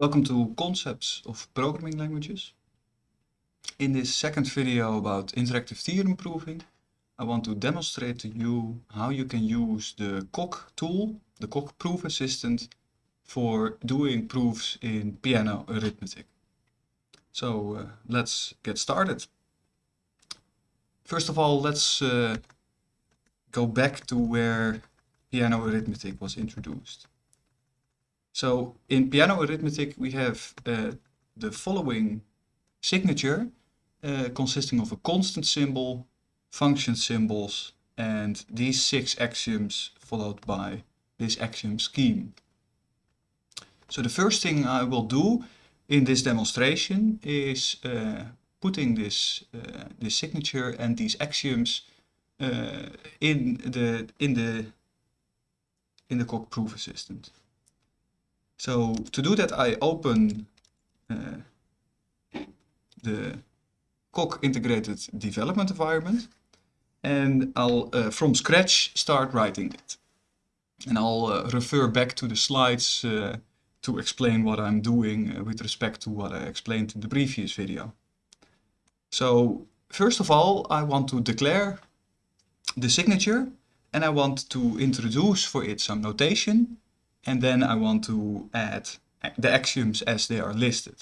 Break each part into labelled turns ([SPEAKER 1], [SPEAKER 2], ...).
[SPEAKER 1] Welcome to Concepts of Programming Languages. In this second video about interactive theorem proving, I want to demonstrate to you how you can use the Coq tool, the Coq proof assistant, for doing proofs in Peano arithmetic. So uh, let's get started. First of all, let's uh, go back to where Peano arithmetic was introduced. So in Peano arithmetic we have uh, the following signature uh, consisting of a constant symbol, function symbols and these six axioms followed by this axiom scheme. So the first thing I will do in this demonstration is uh, putting this, uh, this signature and these axioms uh, in the in the in the Coq proof assistant. So to do that I open uh, the Coq integrated development environment and I'll uh, from scratch start writing it. And I'll uh, refer back to the slides uh, to explain what I'm doing uh, with respect to what I explained in the previous video. So first of all I want to declare the signature and I want to introduce for it some notation and then I want to add the axioms as they are listed.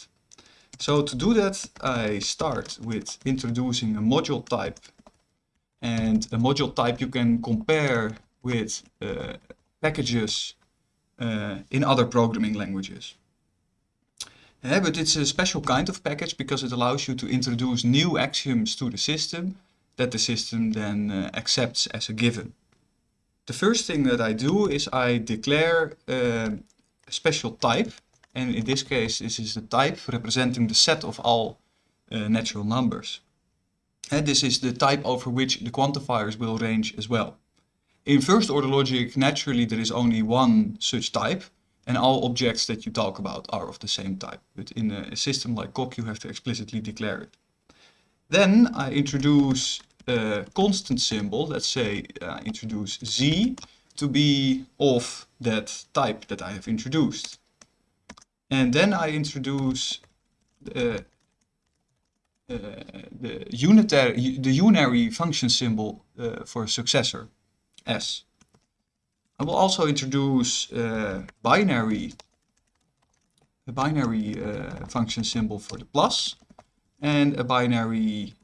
[SPEAKER 1] So to do that I start with introducing a module type and a module type you can compare with uh, packages uh, in other programming languages. Yeah, but it's a special kind of package because it allows you to introduce new axioms to the system that the system then uh, accepts as a given. The first thing that I do is I declare uh, a special type. And in this case, this is the type representing the set of all uh, natural numbers. And this is the type over which the quantifiers will range as well. In first order logic, naturally there is only one such type and all objects that you talk about are of the same type. But in a system like Coq, you have to explicitly declare it. Then I introduce a constant symbol, let's say uh, introduce z, to be of that type that I have introduced. And then I introduce the, uh, the the unary function symbol uh, for successor, s. I will also introduce uh, binary, a binary uh, function symbol for the plus and a binary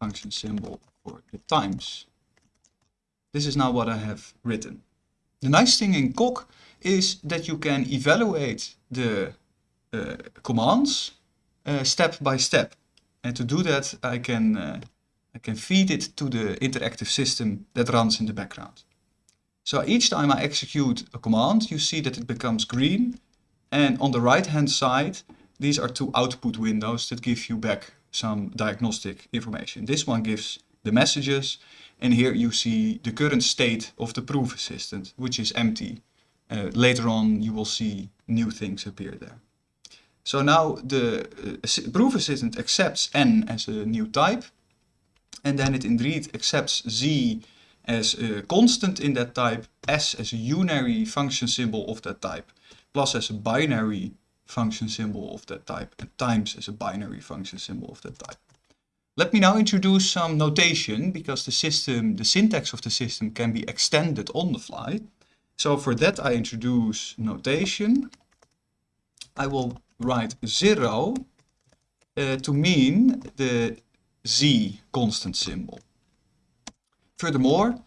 [SPEAKER 1] function symbol for the times. This is now what I have written. The nice thing in Coq is that you can evaluate the uh, commands uh, step by step. And to do that, I can, uh, I can feed it to the interactive system that runs in the background. So each time I execute a command, you see that it becomes green. And on the right hand side, these are two output windows that give you back some diagnostic information. This one gives the messages and here you see the current state of the proof assistant which is empty. Uh, later on you will see new things appear there. So now the uh, proof assistant accepts n as a new type and then it indeed accepts z as a constant in that type, s as a unary function symbol of that type, plus as a binary function symbol of that type, and times as a binary function symbol of that type. Let me now introduce some notation because the system, the syntax of the system can be extended on the fly. So for that I introduce notation. I will write 0 uh, to mean the z constant symbol. Furthermore,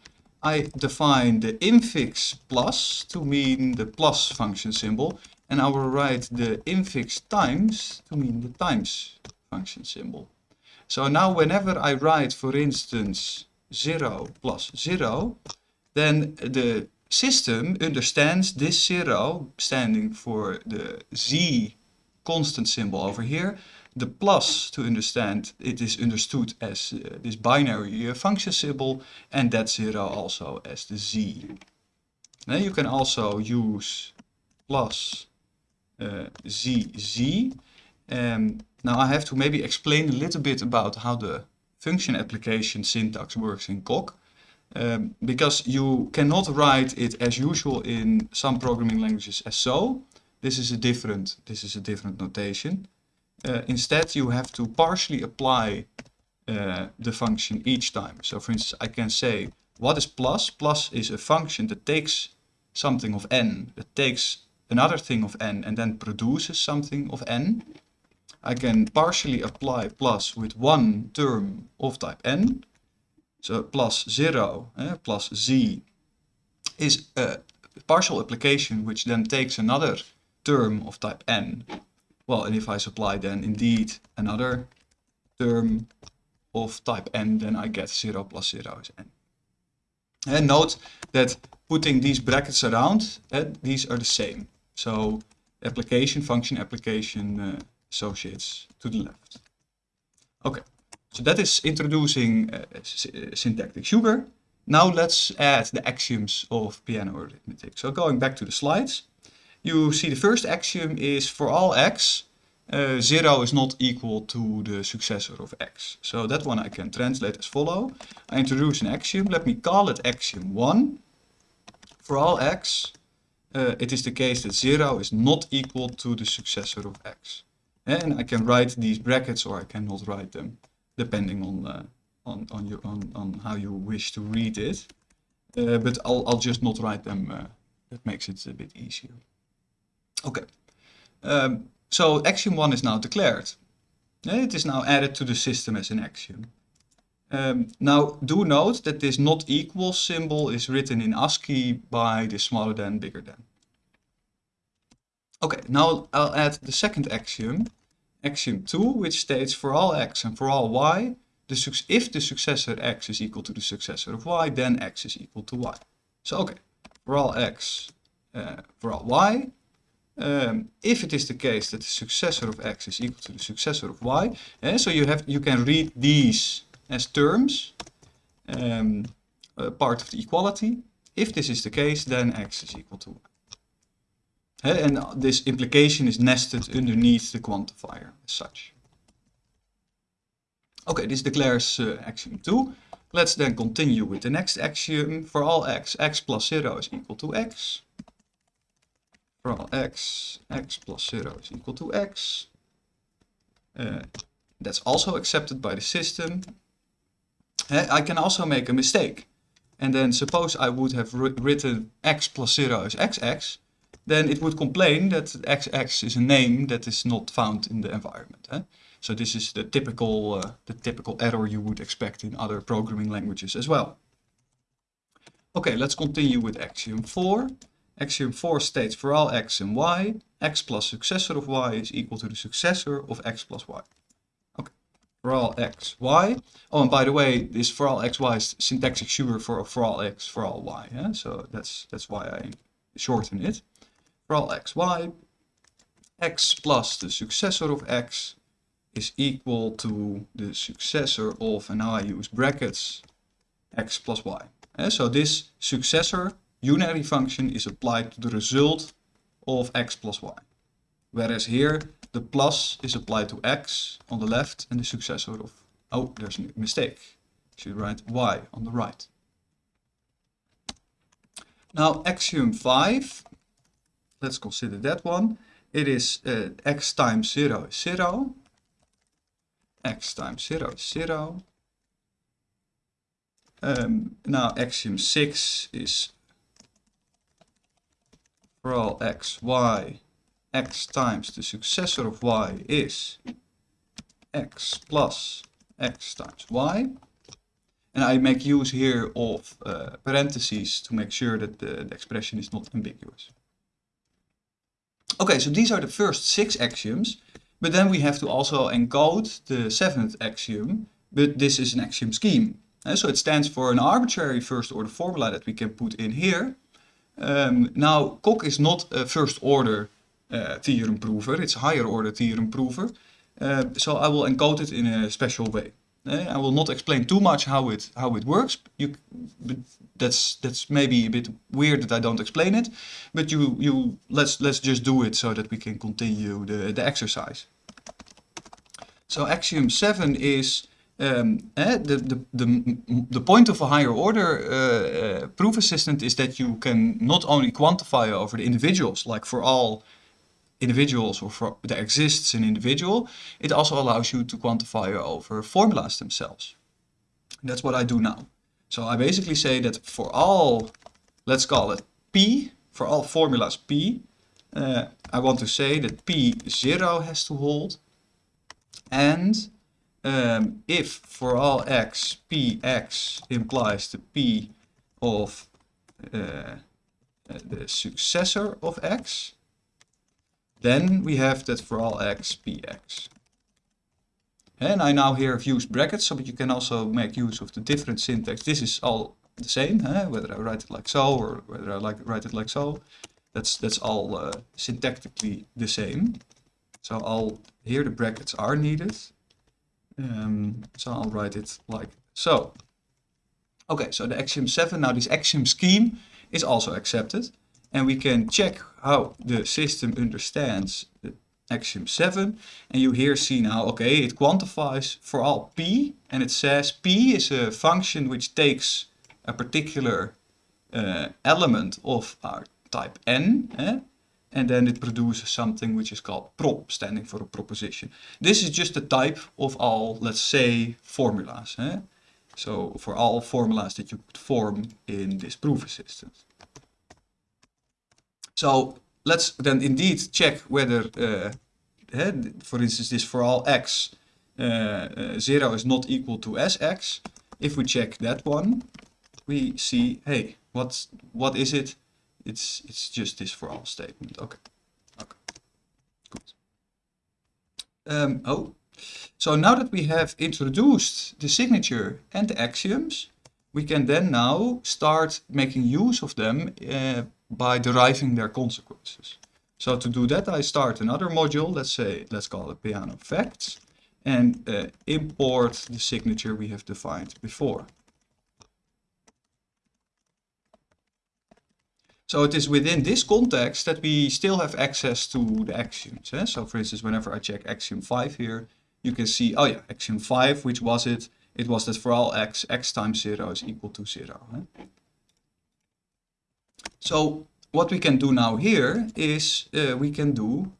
[SPEAKER 1] I define the infix plus to mean the plus function symbol and I will write the infix times to mean the times function symbol. So now whenever I write, for instance, 0 plus 0, then the system understands this 0 standing for the z constant symbol over here, the plus to understand it is understood as uh, this binary uh, function symbol and that 0 also as the z. Now you can also use plus uh, z z um, now I have to maybe explain a little bit about how the function application syntax works in Coq. Um, because you cannot write it as usual in some programming languages as so. this is a different, this is a different notation. Uh, instead, you have to partially apply uh, the function each time. So for instance, I can say, what is plus? Plus is a function that takes something of n, that takes another thing of n and then produces something of n. I can partially apply plus with one term of type n. So plus 0 eh, plus z is a partial application which then takes another term of type n. Well, and if I supply then indeed another term of type n, then I get 0 plus 0 is n. And note that putting these brackets around, uh, these are the same. So application, function, application uh, associates to the left. Okay, so that is introducing uh, syntactic sugar. Now let's add the axioms of Peano arithmetic. So going back to the slides, you see the first axiom is for all x, uh, 0 is not equal to the successor of x. So that one I can translate as follow. I introduce an axiom, let me call it axiom 1. For all x, uh, it is the case that 0 is not equal to the successor of x. And I can write these brackets or I cannot write them, depending on, uh, on, on, your, on, on how you wish to read it. Uh, but I'll, I'll just not write them, uh, that makes it a bit easier. Okay. Um, so axiom 1 is now declared. It is now added to the system as an axiom. Um, now do note that this not equal symbol is written in ASCII by the smaller than, bigger than. Okay, now I'll add the second axiom, axiom 2, which states for all x and for all y, the if the successor x is equal to the successor of y, then x is equal to y. So okay, for all x, uh, for all y, um, if it is the case that the successor of x is equal to the successor of y, eh, so you have you can read these as terms, um, part of the equality. If this is the case, then x is equal to y. and this implication is nested underneath the quantifier as such. Okay, this declares uh, axiom 2. Let's then continue with the next axiom. For all x, x plus 0 is equal to x for all x, x plus 0 is equal to x. Uh, that's also accepted by the system. I can also make a mistake. And then suppose I would have written x plus 0 is xx, then it would complain that xx is a name that is not found in the environment. Eh? So this is the typical, uh, the typical error you would expect in other programming languages as well. Okay, let's continue with axiom 4. Axiom 4 states for all x and y, x plus successor of y is equal to the successor of x plus y. Okay, for all x, y. Oh, and by the way, this for all x, y is syntactic sugar for for all x, for all y. Yeah? So that's that's why I shorten it. For x, y, x plus the successor of x is equal to the successor of, and now I use brackets, x plus y. Yeah? So this successor unary function is applied to the result of x plus y. Whereas here, the plus is applied to x on the left and the successor of, oh, there's a mistake. Should write y on the right. Now, axiom 5, let's consider that one. It is uh, x times 0 is 0. x times 0 is 0. Um, now, axiom 6 is for all x, y, x times the successor of y is x plus x times y. And I make use here of uh, parentheses to make sure that the, the expression is not ambiguous. Okay, so these are the first six axioms, but then we have to also encode the seventh axiom, but this is an axiom scheme. And so it stands for an arbitrary first order formula that we can put in here, um, now, Coq is not a first order uh, theorem prover, it's a higher order theorem prover. Uh, so I will encode it in a special way. Uh, I will not explain too much how it how it works. You, that's that's maybe a bit weird that I don't explain it, but you you let's let's just do it so that we can continue the the exercise. So axiom seven is um, eh, the, the, the, the point of a higher order uh, uh, proof assistant is that you can not only quantify over the individuals, like for all individuals or for there exists an individual, it also allows you to quantify over formulas themselves. That's what I do now. So I basically say that for all, let's call it P, for all formulas P, uh, I want to say that P0 has to hold. And um, if for all x, Px implies the P of uh, the successor of x, then we have that for all x, px. And I now here have used brackets, so but you can also make use of the different syntax. This is all the same, whether I write it like so or whether I like write it like so. That's that's all uh, syntactically the same. So I'll here the brackets are needed. Um, so I'll write it like so. Okay, so the axiom 7, now this axiom scheme is also accepted. And we can check how the system understands the axiom 7. And you here see now, okay, it quantifies for all p. And it says p is a function which takes a particular uh, element of our type n. Eh? And then it produces something which is called prop, standing for a proposition. This is just the type of all, let's say, formulas. Eh? So for all formulas that you could form in this proof assistant. So let's then indeed check whether, uh, for instance, this for all x, uh, uh, 0 is not equal to sx. If we check that one, we see, hey, what's, what is it? It's, it's just this for all statement. Okay. Okay. Good. Um, oh, so now that we have introduced the signature and the axioms, we can then now start making use of them uh, by deriving their consequences. So to do that, I start another module, let's say, let's call it Peano facts, and uh, import the signature we have defined before. So it is within this context that we still have access to the axioms. Eh? So for instance, whenever I check axiom 5 here, you can see, oh yeah, axiom 5, which was it? It was that for all x, x times 0 is equal to 0. Eh? So what we can do now here is uh, we can do,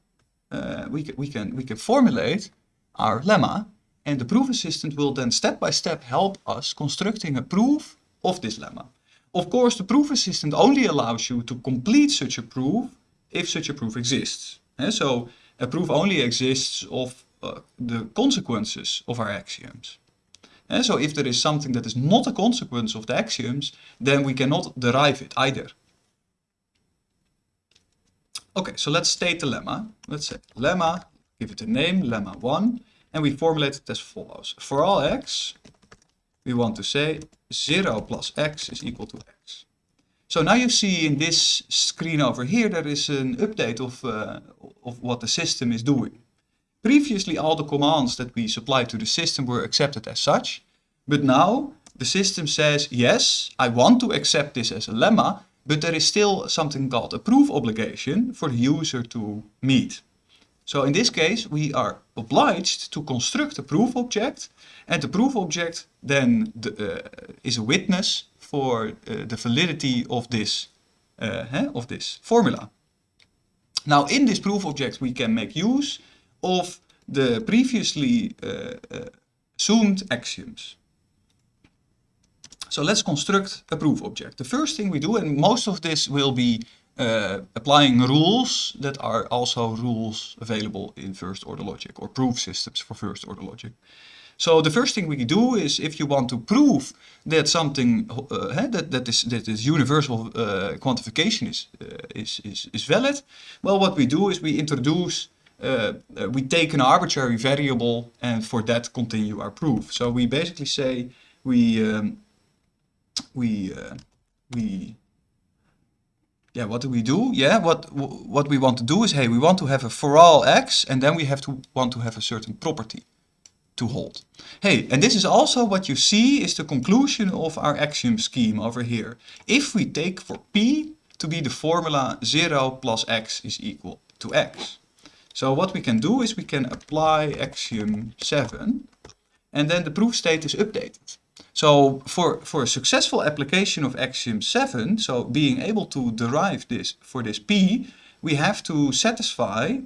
[SPEAKER 1] uh, we, can, we, can, we can formulate our lemma and the proof assistant will then step by step help us constructing a proof of this lemma. Of course, the proof assistant only allows you to complete such a proof if such a proof exists. And so a proof only exists of uh, the consequences of our axioms. And so if there is something that is not a consequence of the axioms, then we cannot derive it either. Okay, so let's state the lemma. Let's say lemma, give it a name, lemma 1, and we formulate it as follows. For all x, we want to say 0 plus x is equal to x. So now you see in this screen over here, there is an update of, uh, of what the system is doing. Previously, all the commands that we supplied to the system were accepted as such. But now the system says, yes, I want to accept this as a lemma, but there is still something called a proof obligation for the user to meet. So in this case, we are obliged to construct a proof object, and the proof object then the, uh, is a witness for uh, the validity of this, uh, of this formula. Now in this proof object we can make use of the previously uh, uh, assumed axioms. So let's construct a proof object. The first thing we do, and most of this will be uh, applying rules that are also rules available in first order logic or proof systems for first order logic. So the first thing we do is if you want to prove that something uh, that, that, is, that is universal uh, quantification is, uh, is, is, is valid, well what we do is we introduce, uh, uh, we take an arbitrary variable and for that continue our proof. So we basically say we um, we uh, we yeah what do we do? Yeah what what we want to do is hey we want to have a for all x and then we have to want to have a certain property to hold. Hey and this is also what you see is the conclusion of our axiom scheme over here. If we take for p to be the formula 0 plus x is equal to x so what we can do is we can apply axiom 7 and then the proof state is updated so for, for a successful application of axiom 7, so being able to derive this for this p, we have to satisfy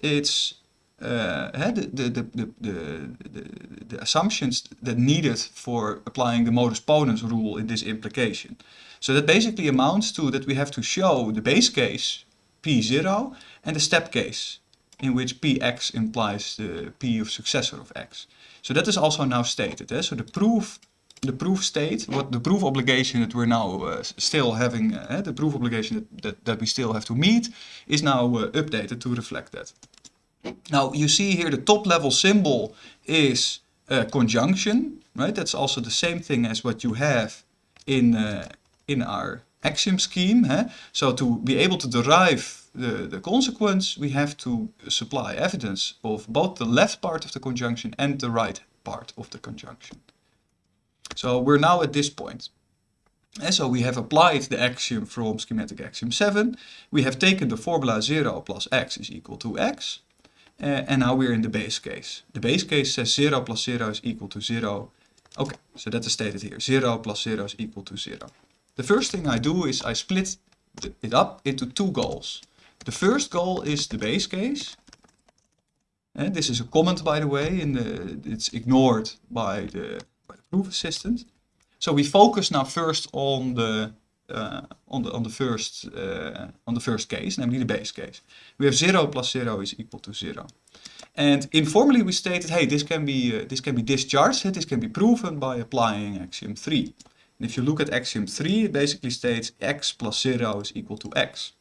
[SPEAKER 1] its uh, the, the, the, the, the, the assumptions that needed for applying the modus ponens rule in this implication. So that basically amounts to that we have to show the base case p0 and the step case in which px implies the p of successor of x. So that is also now stated. Eh? So the proof the proof state, what the proof obligation that we're now uh, still having, uh, the proof obligation that, that, that, we still have to meet, is now uh, updated to reflect that. Now you see here the top level symbol is conjunction, right? That's also the same thing as what you have in, uh, in our axiom scheme. So to be able to derive the, the consequence, we have to supply evidence of both the left part of the conjunction and the right part of the conjunction. So we're now at this point. And so we have applied the axiom from schematic axiom 7. We have taken the formula 0 plus x is equal to x. Uh, and now we're in the base case. The base case says 0 plus 0 is equal to 0. Okay, so that is stated here. 0 plus 0 is equal to 0. The first thing I do is I split it up into two goals. The first goal is the base case. And this is a comment, by the way, and it's ignored by the, by the proof assistant. So we focus now first on the uh, on the on the first uh, on the first case, namely the base case. We have zero plus zero is equal to zero. And informally we stated, hey, this can be uh, this can be discharged. This can be proven by applying axiom three. And if you look at axiom three, it basically states x plus zero is equal to x.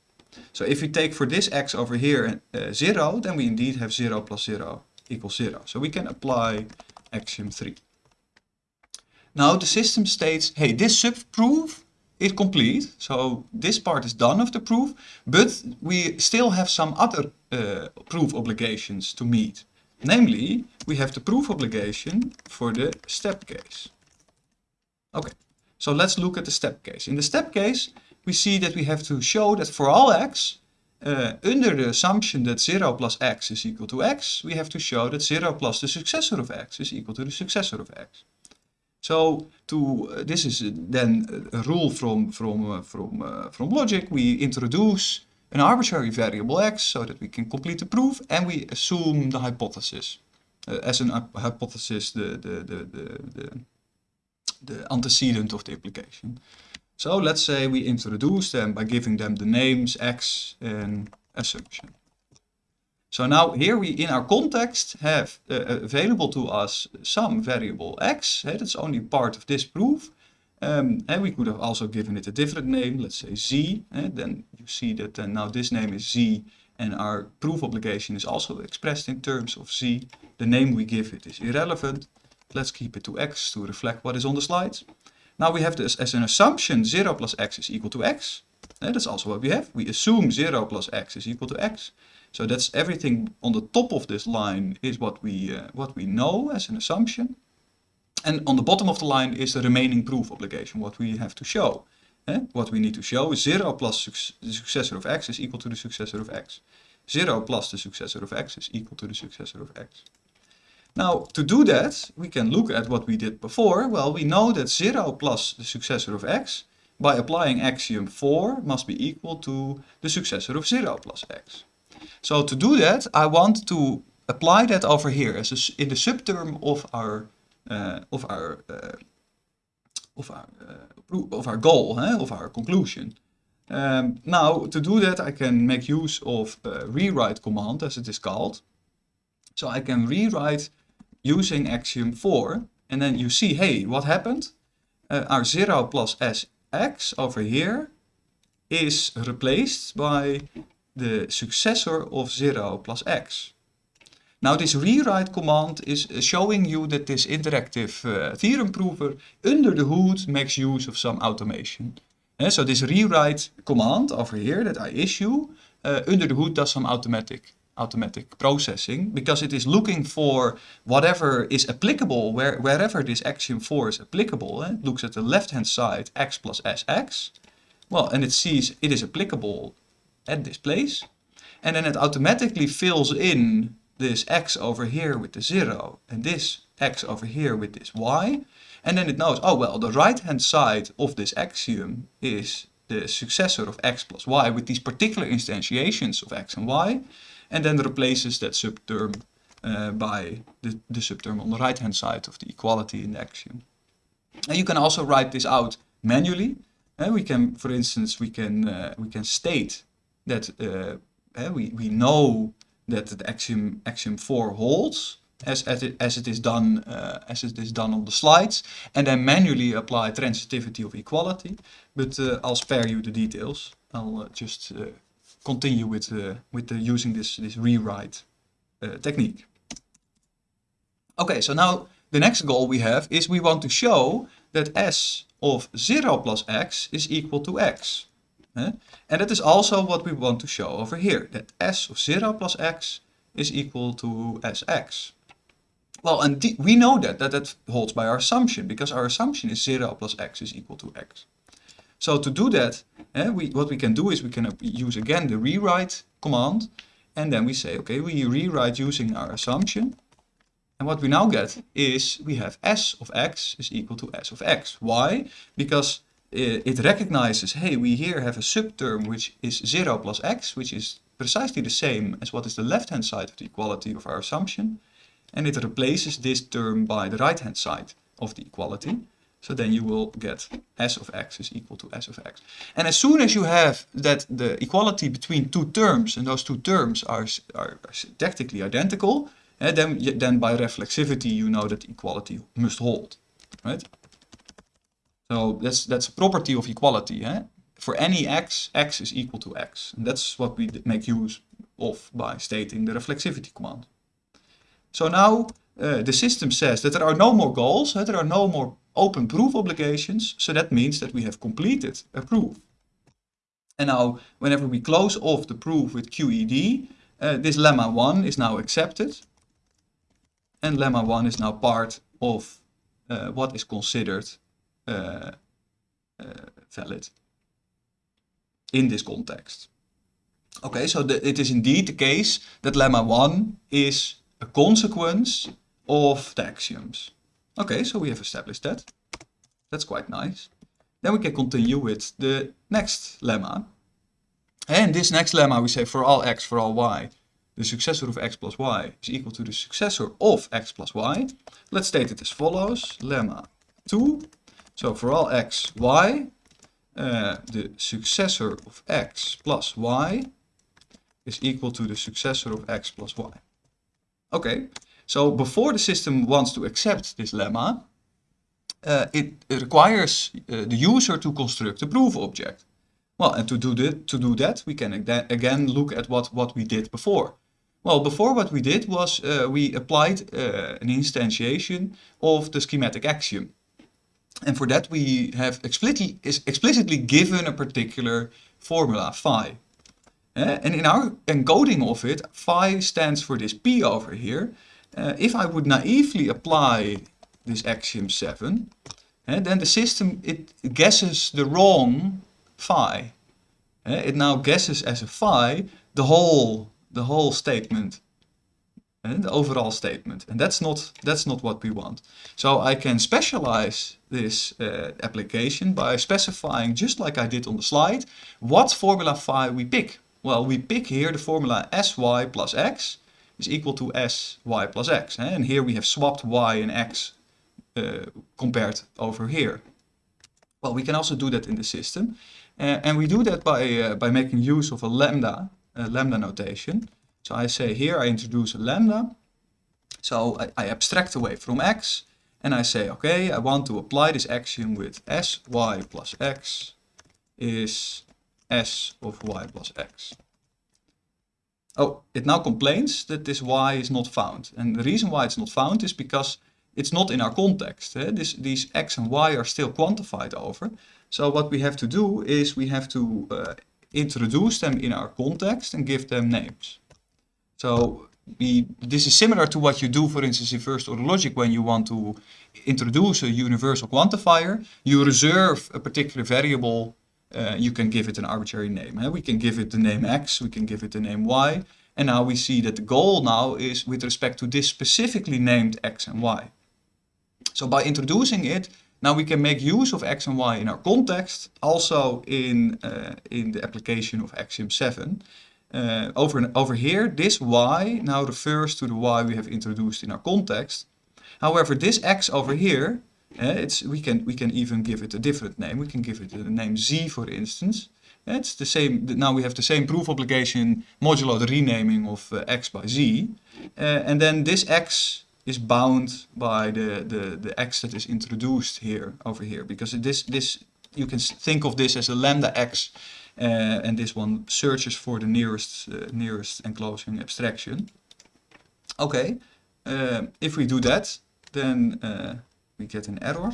[SPEAKER 1] So if we take for this x over here uh, zero, then we indeed have zero plus zero equals zero. So we can apply axiom three. Now the system states, hey, this subproof is complete. So this part is done of the proof, but we still have some other uh, proof obligations to meet. Namely, we have the proof obligation for the step case. Okay, so let's look at the step case. In the step case, we see that we have to show that for all x, uh, under the assumption that 0 plus x is equal to x, we have to show that 0 plus the successor of x is equal to the successor of x. So to uh, this is then a rule from from uh, from uh, from logic. We introduce an arbitrary variable x so that we can complete the proof, and we assume the hypothesis uh, as an hypothesis, the the the the the, the antecedent of the implication. So let's say we introduce them by giving them the names x and assumption. So now here we in our context have uh, available to us some variable x, hey, that's only part of this proof. Um, and we could have also given it a different name, let's say z, and then you see that uh, now this name is z and our proof obligation is also expressed in terms of z. The name we give it is irrelevant. Let's keep it to x to reflect what is on the slides. Now we have this as an assumption 0 plus x is equal to x. And that's also what we have. We assume 0 plus x is equal to x. So that's everything on the top of this line is what we, uh, what we know as an assumption. And on the bottom of the line is the remaining proof obligation, what we have to show. Eh? What we need to show is 0 plus the successor of x is equal to the successor of x. 0 plus the successor of x is equal to the successor of x. Now, to do that, we can look at what we did before. Well, we know that 0 plus the successor of x, by applying axiom 4, must be equal to the successor of 0 plus x. So to do that, I want to apply that over here as a, in the subterm of our uh, of our uh, of our uh, of our goal, of our conclusion. Um, now, to do that, I can make use of rewrite command, as it is called. So I can rewrite using axiom 4, and then you see, hey, what happened? Uh, our 0 plus sx over here is replaced by the successor of 0 plus x. Now this rewrite command is showing you that this interactive uh, theorem prover under the hood makes use of some automation. Uh, so this rewrite command over here that I issue uh, under the hood does some automatic automatic processing because it is looking for whatever is applicable where, wherever this axiom 4 is applicable. Eh? It looks at the left hand side x plus sx. Well, and it sees it is applicable at this place. And then it automatically fills in this x over here with the 0 and this x over here with this y. And then it knows, oh well, the right hand side of this axiom is the successor of x plus y with these particular instantiations of x and y, and then replaces that subterm uh, by the, the subterm on the right hand side of the equality in the axiom. And you can also write this out manually. Uh, we can, for instance, we can uh, we can state that uh, uh, we we know that the axiom axiom 4 holds as as it, as it is done uh, as it is done on the slides, and then manually apply transitivity of equality. But I'll spare you the details. I'll just continue with uh, with the using this this rewrite uh, technique. Okay, so now the next goal we have is we want to show that s of 0 plus x is equal to x. And that is also what we want to show over here, that s of 0 plus x is equal to sx. Well, and we know that, that that holds by our assumption, because our assumption is 0 plus x is equal to x. So to do that, eh, we, what we can do is we can use again the rewrite command, and then we say, okay, we rewrite using our assumption, and what we now get is we have s of x is equal to s of x. Why? Because it recognizes, hey, we here have a subterm which is 0 plus x, which is precisely the same as what is the left-hand side of the equality of our assumption. And it replaces this term by the right-hand side of the equality. So then you will get s of x is equal to s of x. And as soon as you have that the equality between two terms, and those two terms are, are, are syntactically identical, and eh, then, then by reflexivity you know that equality must hold, right? So that's that's a property of equality. Eh? For any x, x is equal to x. And that's what we make use of by stating the reflexivity command. So now uh, the system says that there are no more goals, uh, there are no more open proof obligations, so that means that we have completed a proof. And now, whenever we close off the proof with QED, uh, this lemma 1 is now accepted, and lemma 1 is now part of uh, what is considered uh, uh, valid in this context. Okay, so the, it is indeed the case that lemma 1 is a consequence of the axioms. Okay, so we have established that. That's quite nice. Then we can continue with the next lemma. And this next lemma we say for all x, for all y, the successor of x plus y is equal to the successor of x plus y. Let's state it as follows. Lemma 2. So for all x, y, uh, the successor of x plus y is equal to the successor of x plus y. Okay, so before the system wants to accept this lemma, uh, it, it, requires uh, the user to construct a proof object. Well, and to do, that, to do that, we can again look at what, what we did before. Well, before what we did was uh, we applied uh, an instantiation of the schematic axiom. And for that we have explicitly, explicitly given a particular formula, phi. Uh, and in our encoding of it, phi stands for this p over here. Uh, if I would naively apply this axiom 7, uh, then the system, it guesses the wrong phi. it now guesses as a phi the whole the whole statement, and the overall statement. And that's not, that's not what we want. So I can specialize this uh, application by specifying, just like I did on the slide, what formula phi we pick. Well, we pick here the formula sy plus x is equal to sy plus x. And here we have swapped y and x uh, compared over here. Well, we can also do that in the system. Uh, and we do that by, uh, by making use of a lambda uh, lambda notation. So I say here I introduce a lambda. So I, I, abstract away from x and I say, okay, I want to apply this axiom with sy plus x is s of y plus x. Oh, it now complains that this y is not found. And the reason why it's not found is because it's not in our context. Eh? This, these x and y are still quantified over. So what we have to do is we have to uh, introduce them in our context and give them names. So we, this is similar to what you do, for instance, in first order logic when you want to introduce a universal quantifier. You reserve a particular variable, uh, you can give it an arbitrary name. We can give it the name x, we can give it the name y, and now we see that the goal now is with respect to this specifically named x and y. So by introducing it, Now we can make use of x and y in our context, also in, uh, in the application of axiom 7. Uh, over, over here, this y now refers to the y we have introduced in our context. However, this x over here, it's, we, can, we can even give it a different name. We can give it the name z, for instance. It's the same, now we have the same proof obligation modulo the renaming of uh, x by z. Uh, and then this x is bound by the, the, the x that is introduced here, over here. Because this, this you can think of this as a lambda x uh, and this one searches for the nearest, nearest enclosing abstraction. Okay, if we do that, then we get an error.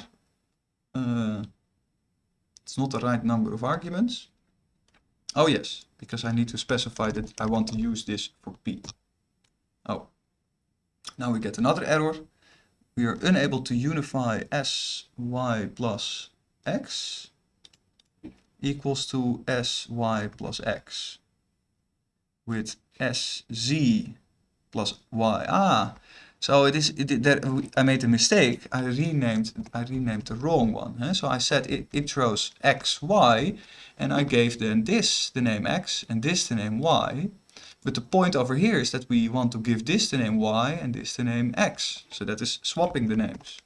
[SPEAKER 1] Uh, it's not the right number of arguments. Oh yes, because I need to specify that I want to use this for p. Oh, now we get another error. We are unable to unify s, y plus x equals to sy plus x with sz plus y. Ah, so it is it, that I made a mistake. I renamed I renamed the wrong one. Huh? So I said it, it x, y, and I gave then this the name x and this the name y. But the point over here is that we want to give this the name y and this the name x. So that is swapping the names.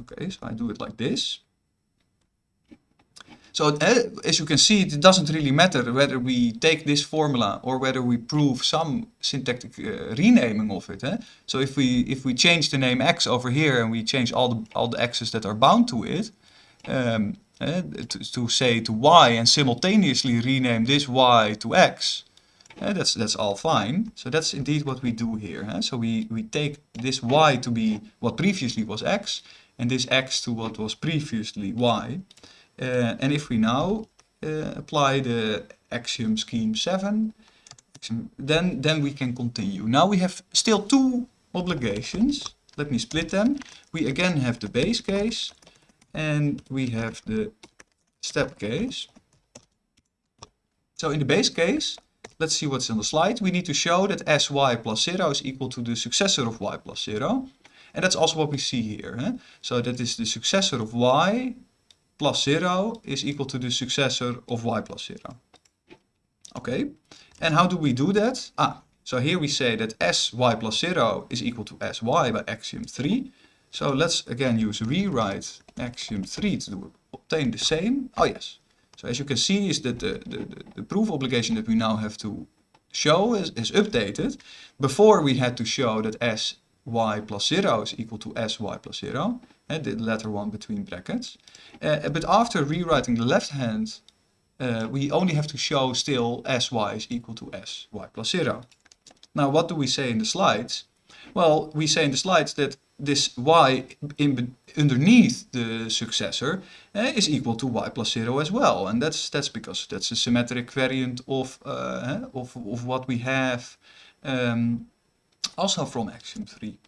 [SPEAKER 1] Okay, so I do it like this. So uh, as you can see, it doesn't really matter whether we take this formula or whether we prove some syntactic uh, renaming of it. Eh? So if we if we change the name x over here and we change all the all the x's that are bound to it, um, uh, to, to, say to y and simultaneously rename this y to x, uh, that's that's all fine. So that's indeed what we do here. Eh? So we we take this y to be what previously was x and this x to what was previously y. Uh, and if we now uh, apply the axiom scheme 7, then, then we can continue. Now we have still two obligations. Let me split them. We again have the base case and we have the step case. So in the base case, let's see what's on the slide. We need to show that sy plus 0 is equal to the successor of y plus 0. And that's also what we see here. Huh? So that is the successor of y plus 0 is equal to the successor of y plus 0. Okay, and how do we do that? Ah, so here we say that sy plus 0 is equal to sy by axiom 3. So let's again use rewrite axiom 3 to obtain the same. Oh yes, so as you can see is that the, the, the proof obligation that we now have to show is, is updated. Before we had to show that sy plus 0 is equal to sy plus 0 and the letter one between brackets. Uh, but after rewriting the left hand, uh, we only have to show still sy is equal to sy plus 0. Now what do we say in the slides? Well, we say in the slides that this y in, underneath the successor uh, is equal to y plus 0 as well. And that's that's because that's a symmetric variant of, uh, of, of what we have um, also from axiom 3.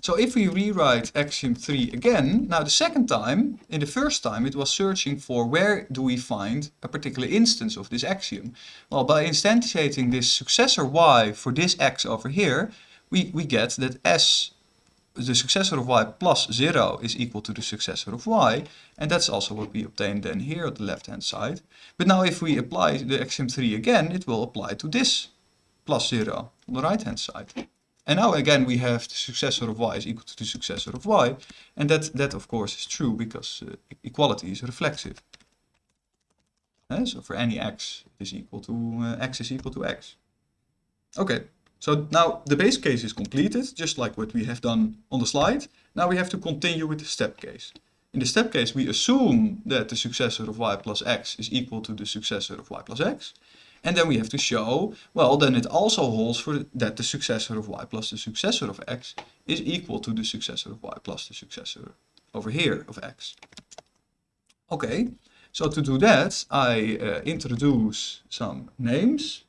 [SPEAKER 1] So if we rewrite axiom 3 again, now the second time, in the first time it was searching for where do we find a particular instance of this axiom. Well, by instantiating this successor y for this x over here, we, we get that s, the successor of y plus 0 is equal to the successor of y, and that's also what we obtained then here at the left hand side. But now if we apply the axiom 3 again, it will apply to this plus 0 on the right hand side. And now again we have the successor of y is equal to the successor of y. And that, that of course is true because uh, equality is reflexive. Uh, so for any x is equal to uh, x is equal to x. Okay, so now the base case is completed, just like what we have done on the slide. Now we have to continue with the step case. In the step case, we assume that the successor of y plus x is equal to the successor of y plus x. And then we have to show, well, then it also holds for that the successor of y plus the successor of x is equal to the successor of y plus the successor over here of x. Okay, so to do that, I uh, introduce some names.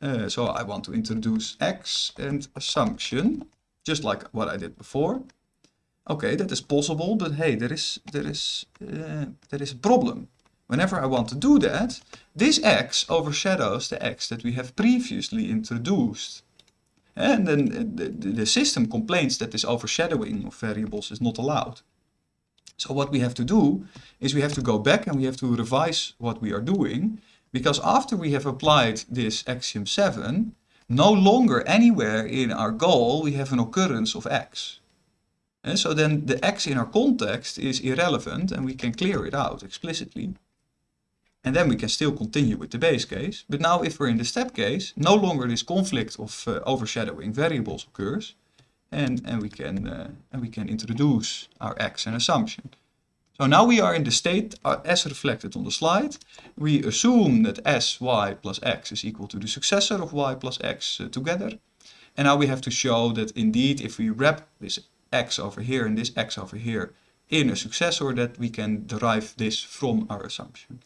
[SPEAKER 1] Uh, so I want to introduce x and assumption, just like what I did before. Okay, that is possible, but hey, there is there is uh, there is a problem. Whenever I want to do that, this x overshadows the x that we have previously introduced. And then the, system complains that this overshadowing of variables is not allowed. So what we have to do is we have to go back and we have to revise what we are doing because after we have applied this axiom 7, no longer anywhere in our goal we have an occurrence of x. And so then the x in our context is irrelevant and we can clear it out explicitly. And then we can still continue with the base case. But now if we're in the step case, no longer this conflict of uh, overshadowing variables occurs. And, and, we can, uh, and we can introduce our x and assumption. So now we are in the state uh, as reflected on the slide. We assume that s, y plus x is equal to the successor of y plus x uh, together. And now we have to show that indeed if we wrap this x over here and this x over here in a successor that we can derive this from our assumption.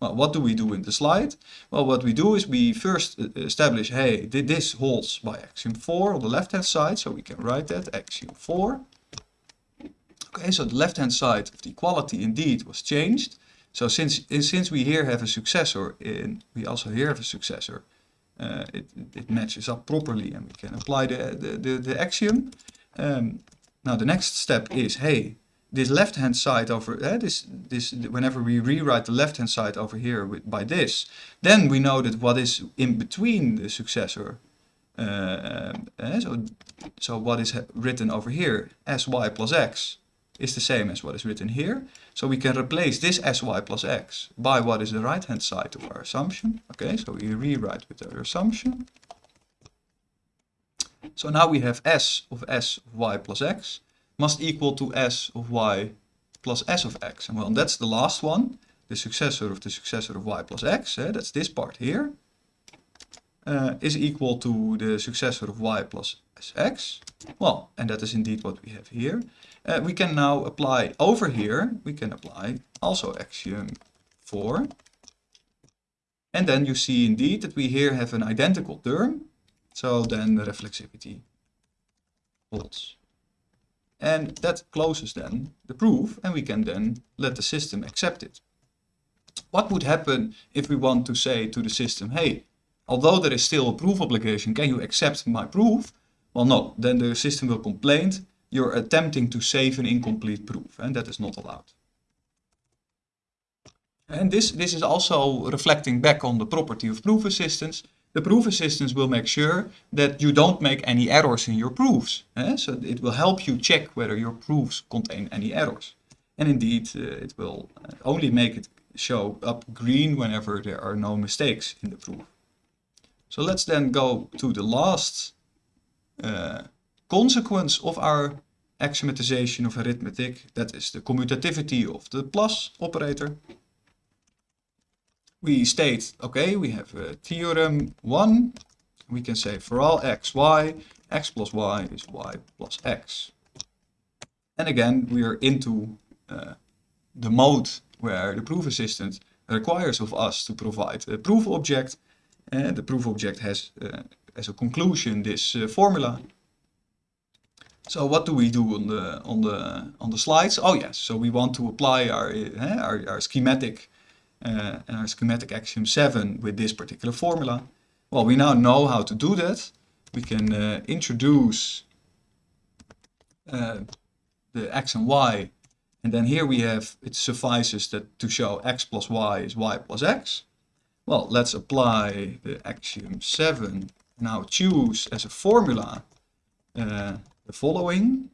[SPEAKER 1] Well, what do we do in the slide? Well, what we do is we first uh, establish, hey, this holds by axiom 4 on the left-hand side, so we can write that, axiom 4. Okay, so the left-hand side of the equality indeed was changed. So since, since we here have a successor, in, we also here have a successor, uh, it, it matches up properly and we can apply the, the, the, the axiom. Um, now the next step is, hey, this left hand side over uh, this this whenever we rewrite the left hand side over here with, by this then we know that what is in between the successor uh, uh, so so what is written over here sy plus x is the same as what is written here. So we can replace this sy plus x by what is the right hand side of our assumption. Okay so we rewrite with our assumption. So now we have s of s of y plus x must equal to s of y plus s of x. And well, that's the last one, the successor of the successor of y plus x, eh, that's this part here, uh, is equal to the successor of y plus sx. Well, and that is indeed what we have here. Uh, we can now apply over here, we can apply also axiom 4. And then you see indeed that we here have an identical term. So then the reflexivity holds. And that closes then the proof and we can then let the system accept it. What would happen if we want to say to the system, hey, although there is still a proof obligation, can you accept my proof? Well, no, then the system will complain, you're attempting to save an incomplete proof and that is not allowed. And this, this is also reflecting back on the property of proof assistants the proof assistants will make sure that you don't make any errors in your proofs. Eh? So it will help you check whether your proofs contain any errors. And indeed, uh, it will uh, only make it show up green whenever there are no mistakes in the proof. So let's then go to the last uh, consequence of our axiomatization of arithmetic. That is the commutativity of the plus operator we state, okay, we have a theorem 1. We can say for all x, y, x plus y is y plus x. And again, we are into uh, the mode where the proof assistant requires of us to provide a proof object. And the proof object has uh, as a conclusion this uh, formula. So what do we do on the on the on the slides? Oh yes, so we want to apply our uh, our, our schematic uh, our schematic axiom 7 with this particular formula. Well, we now know how to do that. We can uh, introduce uh, the x and y and then here we have, it suffices that to show x plus y is y plus x. Well, let's apply the axiom 7. Now choose as a formula uh, the following.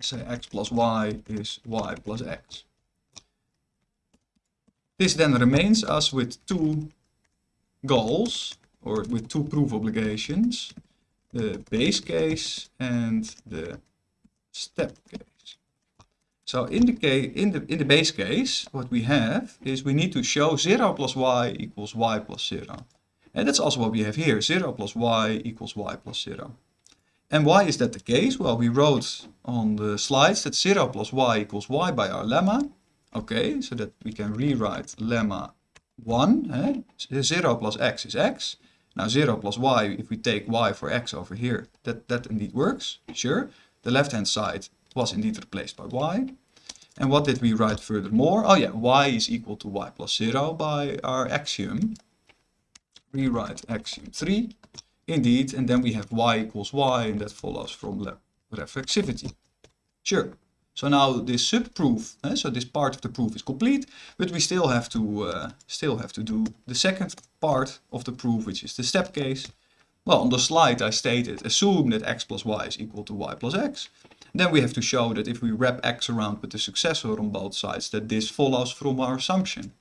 [SPEAKER 1] Say x plus y is y plus x. This then remains us with two goals, or with two proof obligations, the base case and the step case. So in the, case, in the, in the base case, what we have is we need to show 0 plus y equals y plus 0. And that's also what we have here, 0 plus y equals y plus 0. And why is that the case? Well, we wrote on the slides that 0 plus y equals y by our lemma. Okay, so that we can rewrite lemma 1. Eh? 0 plus x is x. Now 0 plus y, if we take y for x over here, that, that indeed works, sure. The left-hand side was indeed replaced by y. And what did we write furthermore? Oh yeah, y is equal to y plus 0 by our axiom. Rewrite axiom 3, indeed, and then we have y equals y, and that follows from reflexivity. Sure. So now this sub-proof, eh, so this part of the proof is complete, but we still have to uh, still have to do the second part of the proof, which is the step case. Well, on the slide I stated, assume that x plus y is equal to y plus x. Then we have to show that if we wrap x around with the successor on both sides, that this follows from our assumption.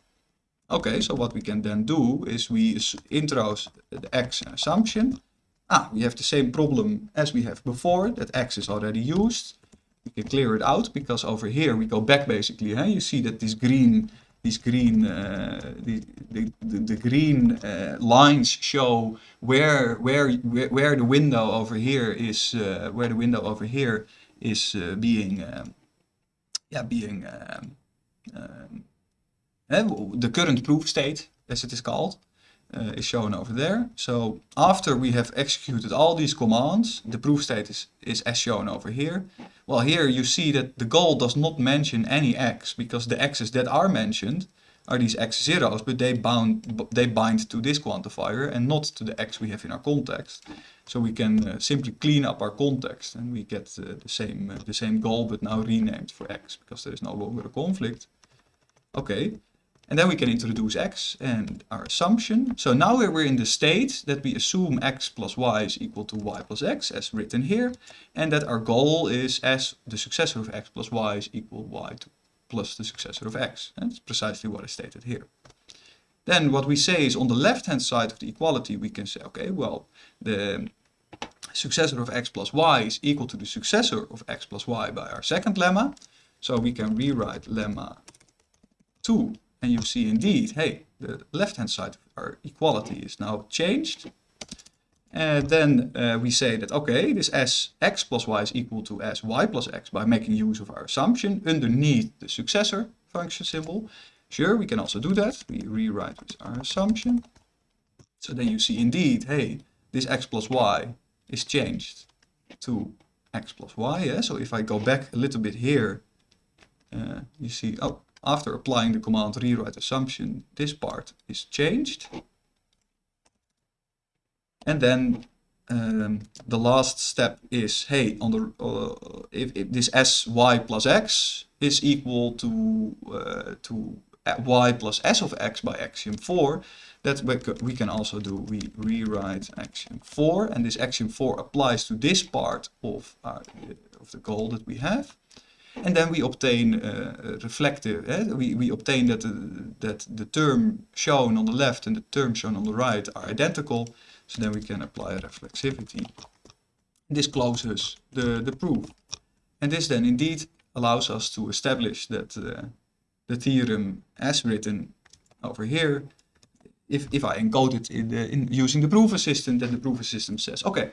[SPEAKER 1] Okay, so what we can then do is we introduce the x assumption. Ah, we have the same problem as we have before, that x is already used. Can clear it out because over here we go back basically. Huh? You see that this green, these green, uh, the, the, the, green uh, lines show where, where, where, the window over here is, uh, where the window over here is uh, being, um, yeah, being um, um, the current proof state, as it is called, uh, is shown over there. So after we have executed all these commands, the proof state is, is as shown over here. Well, here you see that the goal does not mention any x, because the x's that are mentioned are these x zeros, but they, bound, they bind to this quantifier and not to the x we have in our context. So we can uh, simply clean up our context and we get uh, the, same, uh, the same goal, but now renamed for x, because there is no longer a conflict. Okay, and then we can introduce x and our assumption. So now we're in the state that we assume x plus y is equal to y plus x as written here. And that our goal is as the successor of x plus y is equal y to plus the successor of x. And that's precisely what is stated here. Then what we say is on the left hand side of the equality we can say, okay, well, the successor of x plus y is equal to the successor of x plus y by our second lemma. So we can rewrite lemma 2 and you see indeed, hey, the left-hand side of our equality is now changed. And then uh, we say that, okay, this s x plus y is equal to s y plus x by making use of our assumption underneath the successor function symbol. Sure, we can also do that. We rewrite with our assumption. So then you see indeed, hey, this x plus y is changed to x plus y. Yeah? So if I go back a little bit here, uh, you see, oh, after applying the command rewrite assumption, this part is changed. And then um, the last step is, hey, on the uh, if, if, this sy plus x is equal to uh, to y plus s of x by axiom 4, that we can also do, we rewrite axiom 4, and this axiom 4 applies to this part of, our, of the goal that we have. And then we obtain uh, reflective, eh? we, we obtain that the, that the term shown on the left and the term shown on the right are identical. So then we can apply reflexivity. This closes the, the proof. And this then indeed allows us to establish that uh, the theorem as written over here, if, if I encode it in, the, in using the proof assistant, then the proof assistant says, okay,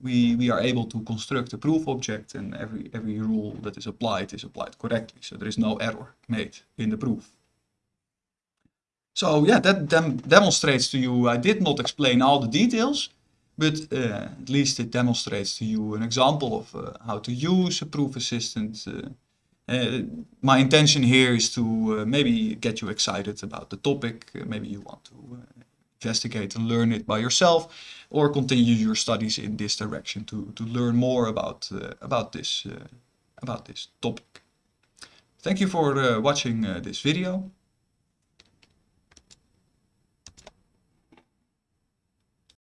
[SPEAKER 1] we, we are able to construct a proof object and every, every rule that is applied is applied correctly. So there is no error made in the proof. So yeah, that dem demonstrates to you, I did not explain all the details, but uh, at least it demonstrates to you an example of uh, how to use a proof assistant. Uh, uh my intention here is to uh, maybe get you excited about the topic. Uh, maybe you want to investigate and learn it by yourself or continue your studies in this direction to, to learn more about, uh, about, this, uh, about this topic. Thank you for uh, watching this video.